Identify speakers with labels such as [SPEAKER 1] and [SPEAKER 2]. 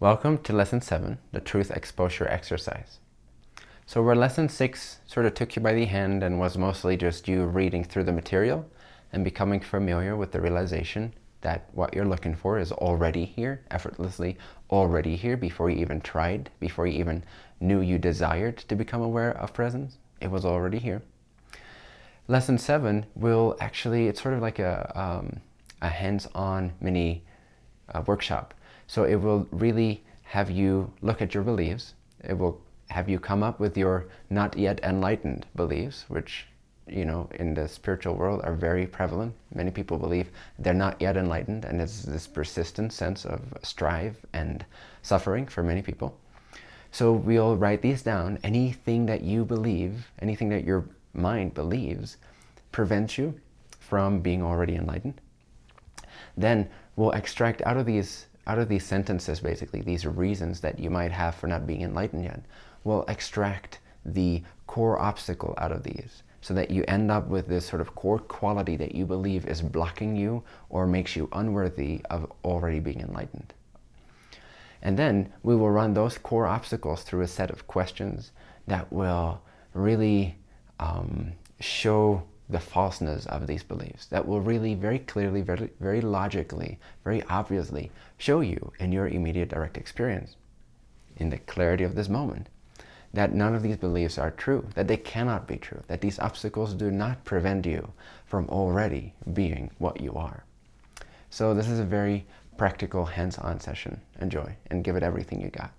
[SPEAKER 1] Welcome to Lesson 7, the Truth Exposure Exercise. So where Lesson 6 sort of took you by the hand and was mostly just you reading through the material and becoming familiar with the realization that what you're looking for is already here, effortlessly already here before you even tried, before you even knew you desired to become aware of presence. It was already here. Lesson 7 will actually, it's sort of like a, um, a hands-on mini uh, workshop so it will really have you look at your beliefs. It will have you come up with your not yet enlightened beliefs, which, you know, in the spiritual world are very prevalent. Many people believe they're not yet enlightened, and it's this persistent sense of strive and suffering for many people. So we'll write these down. Anything that you believe, anything that your mind believes, prevents you from being already enlightened. Then we'll extract out of these out of these sentences, basically, these reasons that you might have for not being enlightened yet, will extract the core obstacle out of these so that you end up with this sort of core quality that you believe is blocking you or makes you unworthy of already being enlightened. And then we will run those core obstacles through a set of questions that will really um, show the falseness of these beliefs that will really very clearly, very, very logically, very obviously show you in your immediate direct experience, in the clarity of this moment, that none of these beliefs are true, that they cannot be true, that these obstacles do not prevent you from already being what you are. So this is a very practical, hands-on session. Enjoy and give it everything you got.